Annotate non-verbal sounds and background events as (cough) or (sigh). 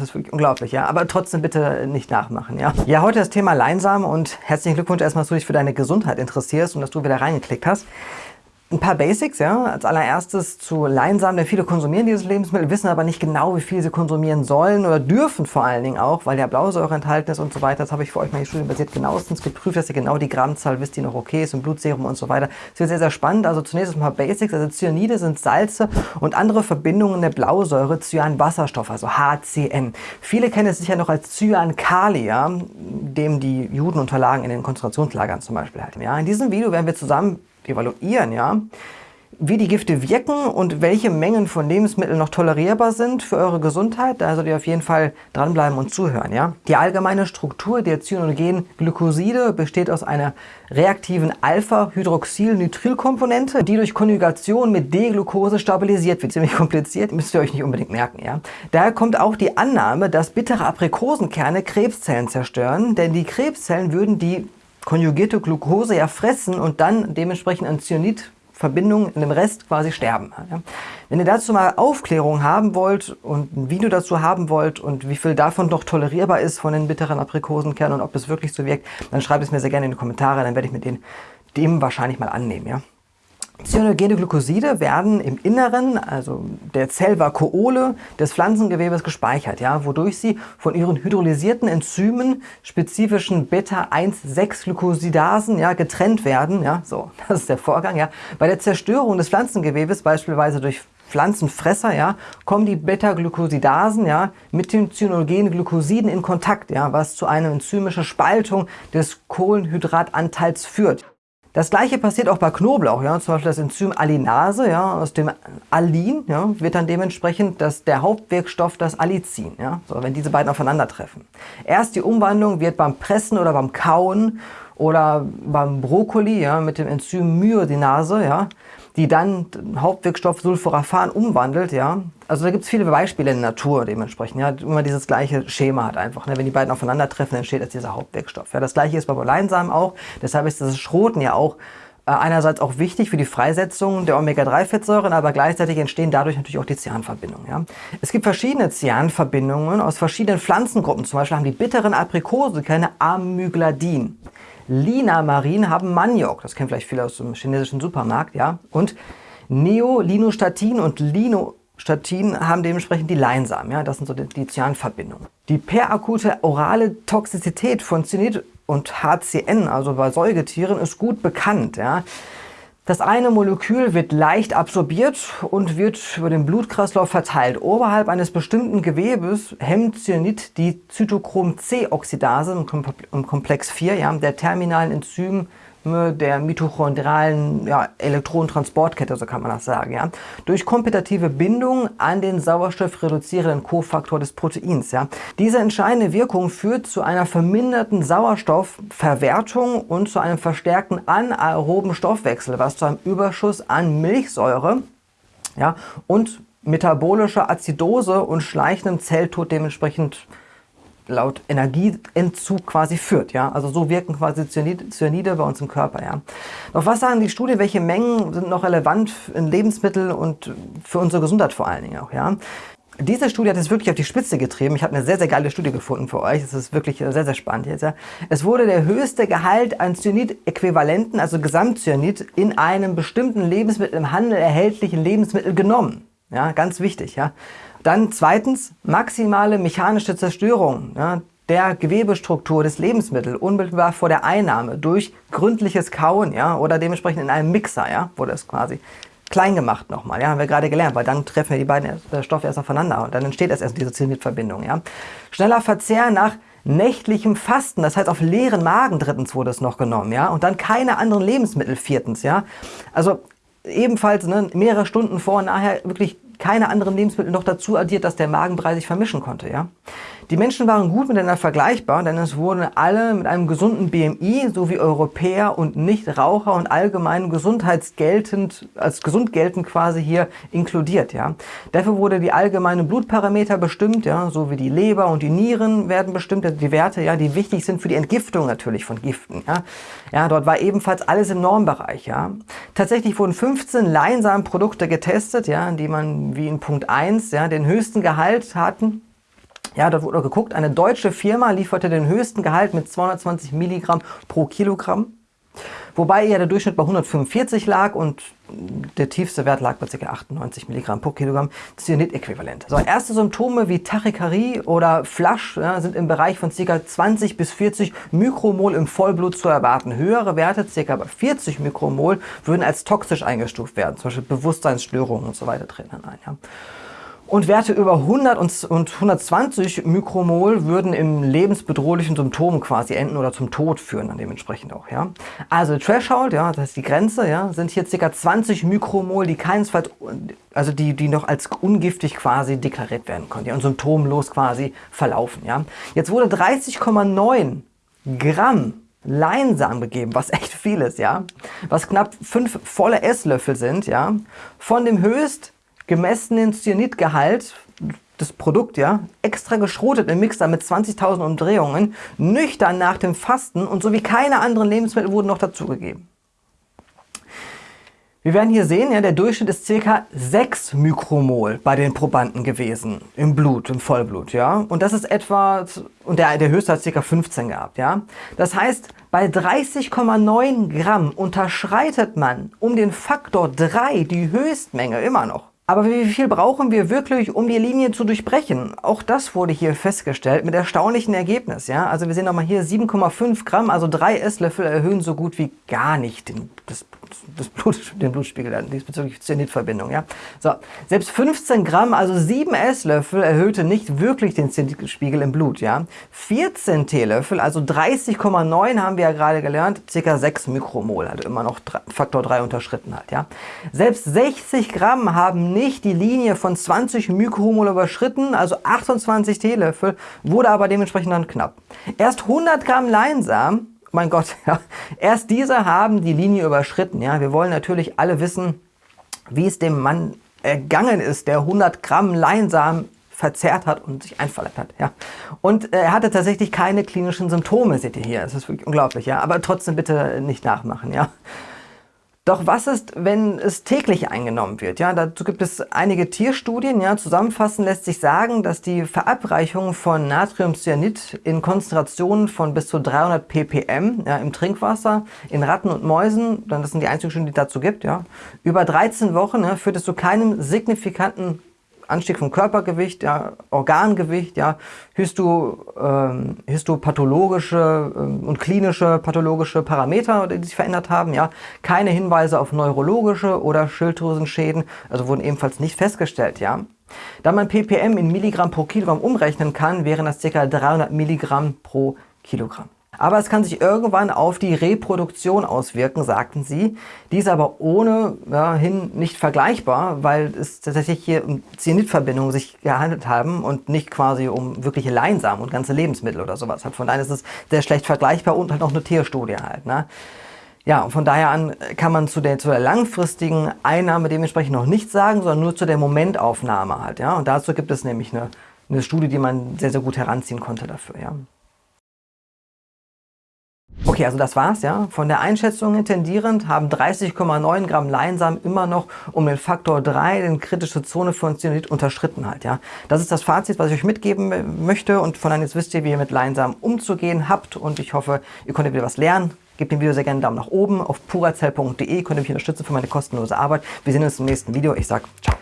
das ist wirklich unglaublich, ja. Aber trotzdem bitte nicht nachmachen, ja. Ja, heute das Thema Leinsamen und herzlichen Glückwunsch erstmal, dass du dich für deine Gesundheit interessierst und dass du wieder reingeklickt hast. Ein paar Basics, ja. Als allererstes zu Leinsamen, denn viele konsumieren dieses Lebensmittel, wissen aber nicht genau, wie viel sie konsumieren sollen oder dürfen vor allen Dingen auch, weil ja Blausäure enthalten ist und so weiter. Das habe ich für euch mal die studienbasiert genauestens geprüft, dass ihr genau die Grammzahl wisst, die noch okay ist und Blutserum und so weiter. Das wird sehr, sehr spannend. Also zunächst ein paar Basics. Also Cyanide sind Salze und andere Verbindungen der Blausäure, Cyanwasserstoff, also HCN. Viele kennen es sicher noch als Cyankali, ja, dem die Juden unterlagen in den Konzentrationslagern zum Beispiel halt. Ja, in diesem Video werden wir zusammen evaluieren, ja, wie die Gifte wirken und welche Mengen von Lebensmitteln noch tolerierbar sind für eure Gesundheit. Da solltet ihr auf jeden Fall dranbleiben und zuhören. Ja? Die allgemeine Struktur der cyanogenen Glykoside besteht aus einer reaktiven Alpha-Hydroxyl-Nitril-Komponente, die durch Konjugation mit D-Glucose stabilisiert wird. Ziemlich kompliziert, müsst ihr euch nicht unbedingt merken. Ja? Daher kommt auch die Annahme, dass bittere Aprikosenkerne Krebszellen zerstören, denn die Krebszellen würden die konjugierte Glucose ja fressen und dann dementsprechend an Cyanidverbindungen in dem Rest quasi sterben. Wenn ihr dazu mal Aufklärung haben wollt und ein Video dazu haben wollt und wie viel davon doch tolerierbar ist von den bitteren Aprikosenkernen und ob es wirklich so wirkt, dann schreibt es mir sehr gerne in die Kommentare, dann werde ich mit denen dem wahrscheinlich mal annehmen. Ja. Cyanogene Glykoside werden im Inneren, also der Zellvakuole des Pflanzengewebes gespeichert, ja, wodurch sie von ihren hydrolysierten Enzymen, spezifischen Beta-1,6-Glykosidasen, ja, getrennt werden. Ja, so, (laughs) das ist der Vorgang. Ja. Bei der Zerstörung des Pflanzengewebes, beispielsweise durch Pflanzenfresser, ja, kommen die Beta-Glykosidasen ja, mit den cyanogenen Glykosiden in Kontakt, ja, was zu einer enzymischen Spaltung des Kohlenhydratanteils führt. Das gleiche passiert auch bei Knoblauch, ja, zum Beispiel das Enzym Alinase, ja, aus dem Alin, ja, wird dann dementsprechend das, der Hauptwirkstoff das Allicin, ja, so, wenn diese beiden aufeinandertreffen. Erst die Umwandlung wird beim Pressen oder beim Kauen oder beim Brokkoli, ja, mit dem Enzym Myodinase, ja, die dann Hauptwirkstoff Sulforaphan umwandelt, ja. Also da gibt es viele Beispiele in der Natur dementsprechend, ja, immer dieses gleiche Schema hat einfach. Ne? Wenn die beiden aufeinandertreffen, entsteht jetzt dieser Hauptwirkstoff. Ja, das gleiche ist bei Leinsamen auch, deshalb ist das Schroten ja auch äh, einerseits auch wichtig für die Freisetzung der Omega-3-Fettsäuren, aber gleichzeitig entstehen dadurch natürlich auch die Cyanverbindungen. Ja. Es gibt verschiedene Cyanverbindungen aus verschiedenen Pflanzengruppen. Zum Beispiel haben die bitteren Aprikose keine Amygladin. Linamarin haben Maniok, das kennen vielleicht viele aus dem chinesischen Supermarkt, ja. Und Neolinostatin und Linostatin haben dementsprechend die Leinsamen, ja. Das sind so die, die Cyanverbindungen. Die perakute orale Toxizität von Cyanid und HCN, also bei Säugetieren, ist gut bekannt, ja. Das eine Molekül wird leicht absorbiert und wird über den Blutkreislauf verteilt. Oberhalb eines bestimmten Gewebes hemmt Cyanid die Zytochrom-C-Oxidase im Komplex 4 ja, der terminalen Enzym der mitochondrialen ja, Elektronentransportkette, so kann man das sagen, ja, durch kompetitive Bindung an den sauerstoffreduzierenden Kofaktor des Proteins. Ja. Diese entscheidende Wirkung führt zu einer verminderten Sauerstoffverwertung und zu einem verstärkten anaeroben Stoffwechsel, was zu einem Überschuss an Milchsäure ja, und metabolischer Azidose und schleichendem Zelltod dementsprechend laut Energieentzug quasi führt. Ja? Also so wirken quasi Cyanide bei uns im Körper. Ja? Doch was sagen die Studien, welche Mengen sind noch relevant in Lebensmitteln und für unsere Gesundheit vor allen Dingen auch? Ja? Diese Studie hat es wirklich auf die Spitze getrieben. Ich habe eine sehr, sehr geile Studie gefunden für euch. Das ist wirklich sehr, sehr spannend jetzt. Ja. Es wurde der höchste Gehalt an Cyanid-Äquivalenten, also Gesamtcyanid, in einem bestimmten Lebensmittel im Handel erhältlichen Lebensmittel genommen. Ja, ganz wichtig. Ja. Dann zweitens maximale mechanische Zerstörung ja, der Gewebestruktur des Lebensmittels unmittelbar vor der Einnahme durch gründliches Kauen ja, oder dementsprechend in einem Mixer, ja, wurde es quasi klein gemacht nochmal, ja, haben wir gerade gelernt, weil dann treffen wir die beiden äh, Stoffe erst aufeinander und dann entsteht erst diese Cyanidverbindung. Ja. Schneller Verzehr nach nächtlichem Fasten, das heißt auf leeren Magen drittens wurde es noch genommen, ja, und dann keine anderen Lebensmittel viertens, ja. Also ebenfalls ne, mehrere Stunden vor und nachher wirklich keine anderen Lebensmittel noch dazu addiert, dass der Magenbrei sich vermischen konnte. Ja? Die Menschen waren gut miteinander vergleichbar, denn es wurden alle mit einem gesunden BMI sowie Europäer und Nichtraucher und allgemein gesundheitsgeltend, als gesund geltend quasi hier inkludiert. Ja? Dafür wurde die allgemeine Blutparameter bestimmt, ja, so wie die Leber und die Nieren werden bestimmt, also die Werte, ja, die wichtig sind für die Entgiftung natürlich von Giften. Ja? Ja, dort war ebenfalls alles im Normbereich. Ja? Tatsächlich wurden 15 Leinsamenprodukte getestet, ja, die man wie in Punkt 1 ja, den höchsten Gehalt hatten Ja, dort wurde geguckt, eine deutsche Firma lieferte den höchsten Gehalt mit 220 Milligramm pro Kilogramm. Wobei ja der Durchschnitt bei 145 lag und der tiefste Wert lag bei ca. 98 Milligramm pro Kilogramm Cyanid-Äquivalent. So, erste Symptome wie Tachykarie oder Flasch ja, sind im Bereich von ca. 20 bis 40 Mikromol im Vollblut zu erwarten. Höhere Werte, ca. 40 Mikromol, würden als toxisch eingestuft werden. Zum Beispiel Bewusstseinsstörungen und so weiter treten dann ein. Ja. Und Werte über 100 und 120 Mikromol würden im lebensbedrohlichen Symptom quasi enden oder zum Tod führen dann dementsprechend auch. Ja? Also Threshold, ja, das ist die Grenze, ja, sind hier ca. 20 Mikromol, die keinesfalls, also die, die noch als ungiftig quasi deklariert werden konnten ja, und symptomlos quasi verlaufen. Ja? Jetzt wurde 30,9 Gramm Leinsamen gegeben, was echt viel ist, ja, was knapp 5 volle Esslöffel sind, ja, von dem höchst gemessenen Cyanidgehalt das Produkt, ja, extra geschrotet im Mixer mit 20.000 Umdrehungen, nüchtern nach dem Fasten und so wie keine anderen Lebensmittel wurden noch dazugegeben. Wir werden hier sehen, ja, der Durchschnitt ist ca. 6 Mikromol bei den Probanden gewesen im Blut, im Vollblut, ja. Und das ist etwa, und der, der höchste hat ca. 15 gehabt, ja. Das heißt, bei 30,9 Gramm unterschreitet man um den Faktor 3 die Höchstmenge immer noch. Aber wie viel brauchen wir wirklich, um die Linie zu durchbrechen? Auch das wurde hier festgestellt mit erstaunlichem Ergebnis. Ja? Also wir sehen nochmal hier 7,5 Gramm, also drei Esslöffel erhöhen so gut wie gar nicht den, das das Blut, den Blutspiegel dann, diesbezüglich Zenitverbindung. Ja? So, selbst 15 Gramm, also 7 Esslöffel, erhöhte nicht wirklich den Zenitspiegel im Blut. Ja? 14 Teelöffel, also 30,9 haben wir ja gerade gelernt, ca. 6 Mikromol, also immer noch Faktor 3 unterschritten hat. Ja? Selbst 60 Gramm haben nicht die Linie von 20 Mikromol überschritten, also 28 Teelöffel, wurde aber dementsprechend dann knapp. Erst 100 Gramm Leinsamen mein Gott, (laughs) ja, erst diese haben die Linie überschritten. Ja, wir wollen natürlich alle wissen, wie es dem Mann ergangen ist, der 100 Gramm Leinsamen verzehrt hat und sich einverleibt hat. Ja. Und er hatte tatsächlich keine klinischen Symptome, seht ihr hier. Das ist wirklich unglaublich. Ja. Aber trotzdem bitte nicht nachmachen. Ja. Doch was ist, wenn es täglich eingenommen wird? Ja, dazu gibt es einige Tierstudien. Ja, zusammenfassend lässt sich sagen, dass die Verabreichung von Natriumcyanid in Konzentrationen von bis zu 300 ppm ja, im Trinkwasser in Ratten und Mäusen, das sind die einzigen Studien, die es dazu gibt, ja, über 13 Wochen ja, führt es zu keinem signifikanten Anstieg vom Körpergewicht, ja, Organgewicht, ja, Histo, ähm, histopathologische ähm, und klinische pathologische Parameter, die sich verändert haben. Ja. Keine Hinweise auf neurologische oder Schilddrüsenschäden, also wurden ebenfalls nicht festgestellt. Ja. Da man ppm in Milligramm pro Kilogramm umrechnen kann, wären das ca. 300 Milligramm pro Kilogramm. Aber es kann sich irgendwann auf die Reproduktion auswirken, sagten sie. Dies aber ohne ja, hin nicht vergleichbar, weil es tatsächlich hier um Cyanidverbindungen sich gehandelt haben und nicht quasi um wirkliche Leinsamen und ganze Lebensmittel oder sowas. Von daher ist es sehr schlecht vergleichbar und halt noch eine Tierstudie halt. Ne? Ja, und von daher an kann man zu der, zu der langfristigen Einnahme dementsprechend noch nichts sagen, sondern nur zu der Momentaufnahme halt. Ja? Und dazu gibt es nämlich eine, eine Studie, die man sehr, sehr gut heranziehen konnte dafür. Ja? Okay, also das war's, ja. Von der Einschätzung tendierend haben 30,9 Gramm Leinsamen immer noch um den Faktor 3 den kritische Zone von Cyanid unterschritten halt, ja. Das ist das Fazit, was ich euch mitgeben möchte und von dann jetzt wisst ihr, wie ihr mit Leinsamen umzugehen habt und ich hoffe, ihr konntet wieder was lernen. Gebt dem Video sehr gerne einen Daumen nach oben. Auf purazell.de könnt ihr mich unterstützen für meine kostenlose Arbeit. Wir sehen uns im nächsten Video. Ich sag ciao.